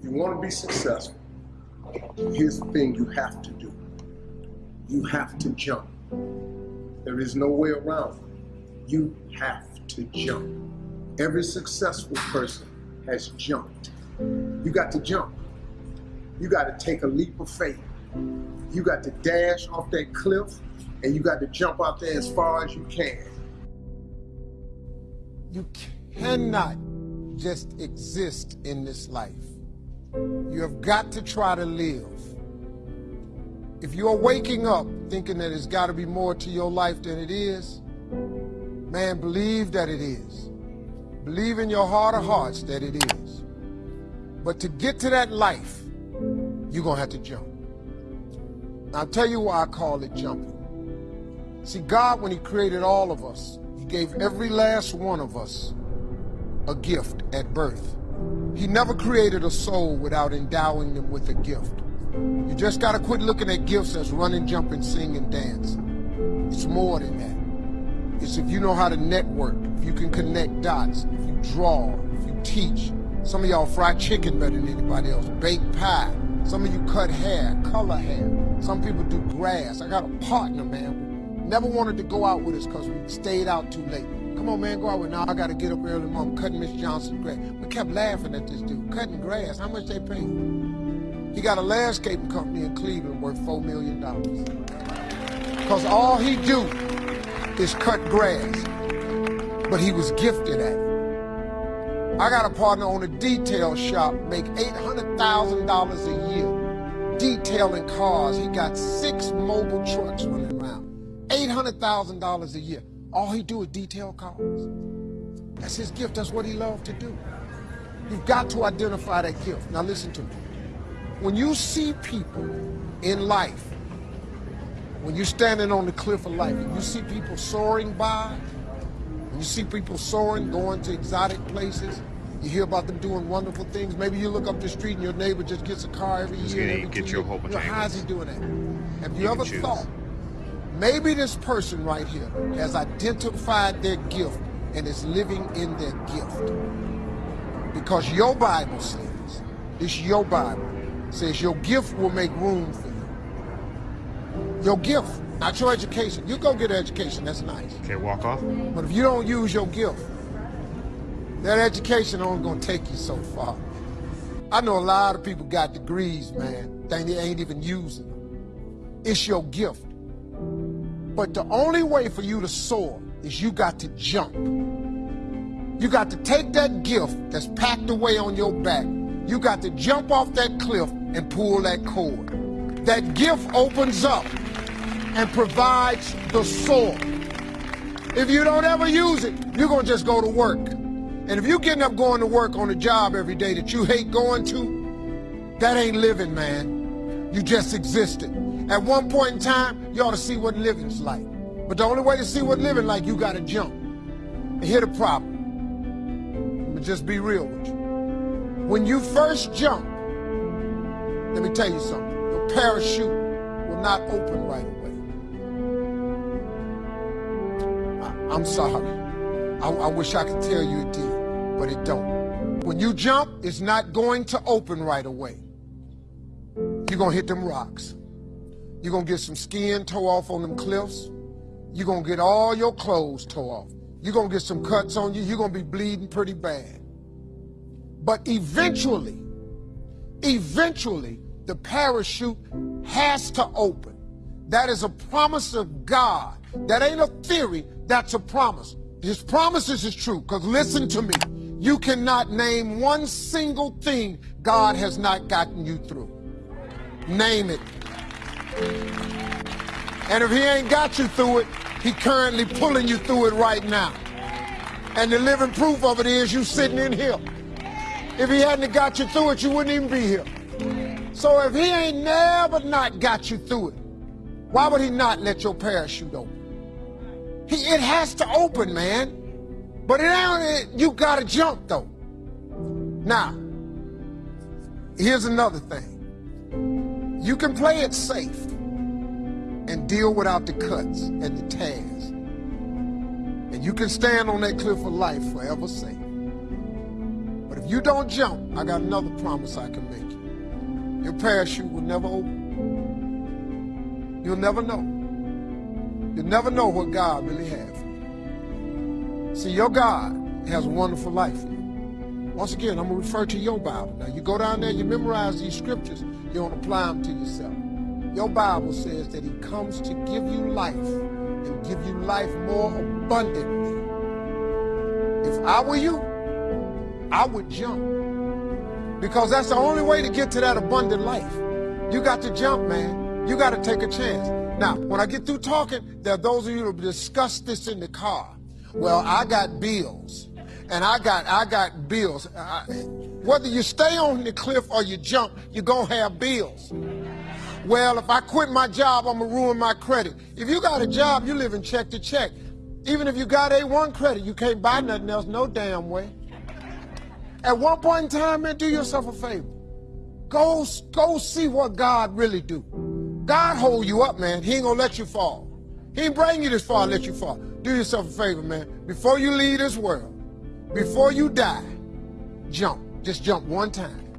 If you want to be successful, here's the thing you have to do. You have to jump. There is no way around it. You have to jump. Every successful person has jumped. You got to jump. You got to take a leap of faith. You got to dash off that cliff and you got to jump out there as far as you can. You cannot just exist in this life. You have got to try to live. If you're waking up thinking that it's got to be more to your life than it is, man, believe that it is. Believe in your heart of hearts that it is. But to get to that life, you're going to have to jump. I'll tell you why I call it jumping. See, God, when he created all of us, he gave every last one of us a gift at birth. He never created a soul without endowing them with a gift. You just got to quit looking at gifts as running, jumping, singing, dance. It's more than that. It's if you know how to network, if you can connect dots, if you draw, if you teach. Some of y'all fry chicken better than anybody else, bake pie. Some of you cut hair, color hair. Some people do grass. I got a partner, man. Never wanted to go out with us because we stayed out too late. Come on, man, go out with now. I got to get up early mom cutting Miss Johnson's grass. We kept laughing at this dude, cutting grass. How much they pay? He got a landscaping company in Cleveland worth $4 million. Because all he do is cut grass. But he was gifted at it. I got a partner on a detail shop, make $800,000 a year detailing cars. He got six mobile trucks running around. $800,000 a year. All he do is detail cars. That's his gift. That's what he loved to do. You've got to identify that gift. Now listen to me. When you see people in life, when you're standing on the cliff of life, and you see people soaring by, you see people soaring, going to exotic places, you hear about them doing wonderful things. Maybe you look up the street and your neighbor just gets a car every He's year. every get two you a whole bunch you know, How's he doing that? Have you, You ever thought maybe this person right here has identified their gift and is living in their gift? Because your Bible says, it's your Bible, says your gift will make room for you. Your gift, not your education. You go get an education, that's nice. Okay, walk off. But if you don't use your gift, that education only gonna take you so far. I know a lot of people got degrees, man, they ain't even using them. It's your gift. But the only way for you to soar is you got to jump. You got to take that gift that's packed away on your back. You got to jump off that cliff and pull that cord. That gift opens up and provides the soar. If you don't ever use it, you're gonna just go to work. And if you're getting up going to work on a job every day that you hate going to, that ain't living, man. You just existed. At one point in time, you ought to see what living's like. But the only way to see what living like, you gotta jump. And hit a problem. Let me just be real with you. When you first jump, let me tell you something. Your parachute will not open right away. I, I'm sorry. I, I wish I could tell you it did, but it don't. When you jump, it's not going to open right away. You're gonna hit them rocks. You're gonna get some skin tore off on them cliffs. You're gonna get all your clothes tore off. You're gonna get some cuts on you. You're gonna be bleeding pretty bad. But eventually, eventually, the parachute has to open. That is a promise of God. That ain't a theory, that's a promise. His promises is true, because listen to me. You cannot name one single thing God has not gotten you through. Name it. And if he ain't got you through it, he currently pulling you through it right now. And the living proof of it is you sitting in here. If he hadn't got you through it, you wouldn't even be here. So if he ain't never not got you through it, why would he not let your parachute open? He, it has to open, man. But now you gotta jump though. Now, here's another thing. You can play it safe and deal without the cuts and the tears. And you can stand on that cliff of life forever safe. But if you don't jump, I got another promise I can make you. Your parachute will never open. You'll never know. You'll never know what God really has. See, your God has a wonderful life. Once again, I'm going to refer to your Bible. Now, you go down there, you memorize these scriptures, you don't apply them to yourself. Your Bible says that he comes to give you life and give you life more abundantly. If I were you, I would jump. Because that's the only way to get to that abundant life. You got to jump, man. You got to take a chance. Now, when I get through talking, there are those of you who discuss this in the car. Well, I got bills, and I got I got bills. I, whether you stay on the cliff or you jump, you're gonna have bills. Well, if I quit my job, I'm gonna ruin my credit. If you got a job, you live in check to check. Even if you got A1 credit, you can't buy nothing else, no damn way. At one point in time, man, do yourself a favor. Go, go see what God really do. God hold you up, man. He ain't gonna let you fall. He ain't bring you this far let you fall. Do yourself a favor, man. Before you leave this world, before you die, jump. Just jump one time.